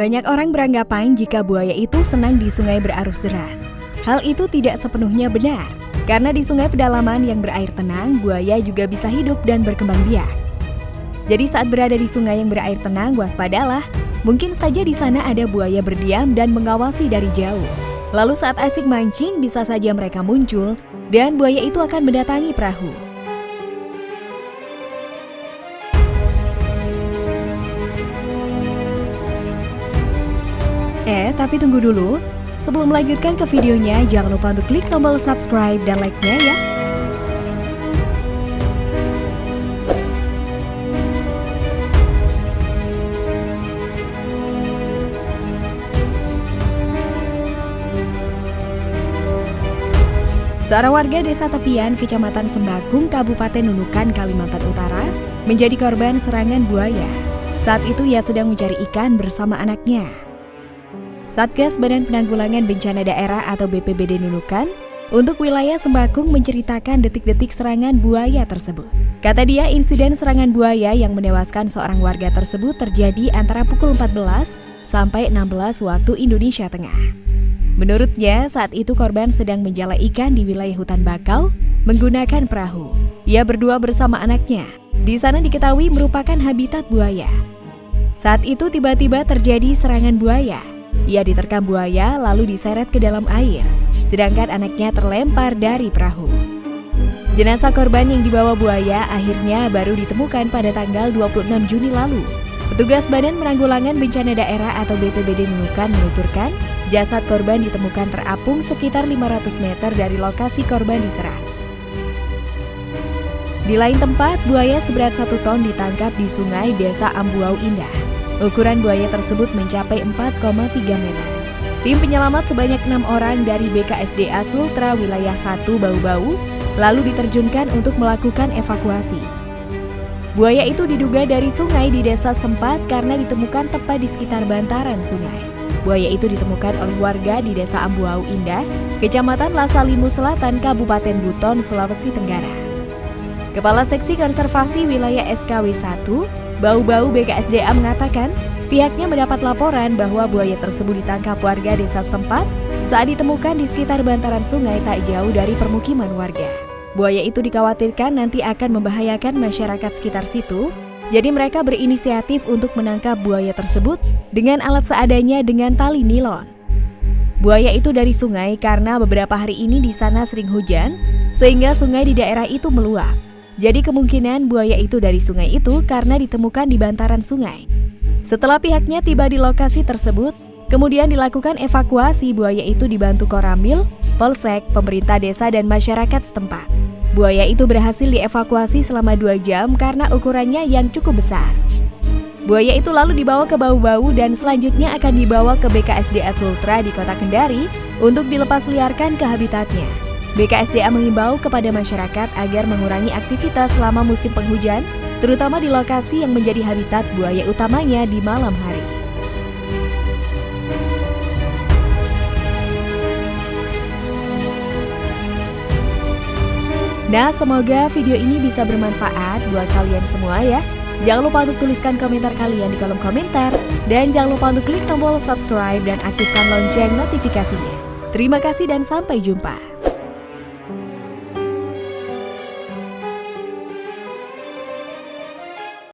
Banyak orang beranggapan jika buaya itu senang di sungai berarus deras. Hal itu tidak sepenuhnya benar, karena di sungai pedalaman yang berair tenang, buaya juga bisa hidup dan berkembang biak. Jadi saat berada di sungai yang berair tenang, waspadalah. Mungkin saja di sana ada buaya berdiam dan mengawasi dari jauh. Lalu saat asik mancing, bisa saja mereka muncul, dan buaya itu akan mendatangi perahu. Eh, tapi tunggu dulu. Sebelum melanjutkan ke videonya, jangan lupa untuk klik tombol subscribe dan like-nya ya. Seorang warga desa Tepian, Kecamatan Sembakung, Kabupaten Nunukan, Kalimantan Utara, menjadi korban serangan buaya. Saat itu ia sedang mencari ikan bersama anaknya. Satgas Badan Penanggulangan Bencana Daerah atau BPBD Nunukan untuk wilayah Sembakung menceritakan detik-detik serangan buaya tersebut. Kata dia, insiden serangan buaya yang menewaskan seorang warga tersebut terjadi antara pukul 14 sampai 16 waktu Indonesia Tengah. Menurutnya, saat itu korban sedang menjala ikan di wilayah hutan bakau menggunakan perahu. Ia berdua bersama anaknya. Di sana diketahui merupakan habitat buaya. Saat itu tiba-tiba terjadi serangan buaya. Ia diterkam buaya lalu diseret ke dalam air, sedangkan anaknya terlempar dari perahu. Jenazah korban yang dibawa buaya akhirnya baru ditemukan pada tanggal 26 Juni lalu. Petugas Badan Penanggulangan Bencana Daerah atau BPBD Nunukan menuturkan Jasad korban ditemukan terapung sekitar 500 meter dari lokasi korban diserang. Di lain tempat, buaya seberat satu ton ditangkap di sungai desa Ambuau Indah. Ukuran buaya tersebut mencapai 4,3 meter. Tim penyelamat sebanyak enam orang dari BKSDA Sultra wilayah 1 Bau-Bau lalu diterjunkan untuk melakukan evakuasi. Buaya itu diduga dari sungai di desa setempat karena ditemukan tepat di sekitar bantaran sungai. Buaya itu ditemukan oleh warga di Desa Ambuau Indah, Kecamatan Lasalimu Selatan, Kabupaten Buton, Sulawesi Tenggara. Kepala Seksi Konservasi Wilayah SKW 1, Bau-Bau BKSDA mengatakan, pihaknya mendapat laporan bahwa buaya tersebut ditangkap warga desa setempat saat ditemukan di sekitar bantaran sungai tak jauh dari permukiman warga. Buaya itu dikhawatirkan nanti akan membahayakan masyarakat sekitar situ jadi mereka berinisiatif untuk menangkap buaya tersebut dengan alat seadanya dengan tali nilon. Buaya itu dari sungai karena beberapa hari ini di sana sering hujan, sehingga sungai di daerah itu meluap. Jadi kemungkinan buaya itu dari sungai itu karena ditemukan di bantaran sungai. Setelah pihaknya tiba di lokasi tersebut, kemudian dilakukan evakuasi buaya itu dibantu Koramil, Polsek, pemerintah desa dan masyarakat setempat. Buaya itu berhasil dievakuasi selama dua jam karena ukurannya yang cukup besar. Buaya itu lalu dibawa ke Bau-Bau dan selanjutnya akan dibawa ke BKSDA Sultra di kota Kendari untuk dilepas liarkan ke habitatnya. BKSDA mengimbau kepada masyarakat agar mengurangi aktivitas selama musim penghujan, terutama di lokasi yang menjadi habitat buaya utamanya di malam hari. Nah, semoga video ini bisa bermanfaat buat kalian semua ya. Jangan lupa untuk tuliskan komentar kalian di kolom komentar. Dan jangan lupa untuk klik tombol subscribe dan aktifkan lonceng notifikasinya. Terima kasih dan sampai jumpa.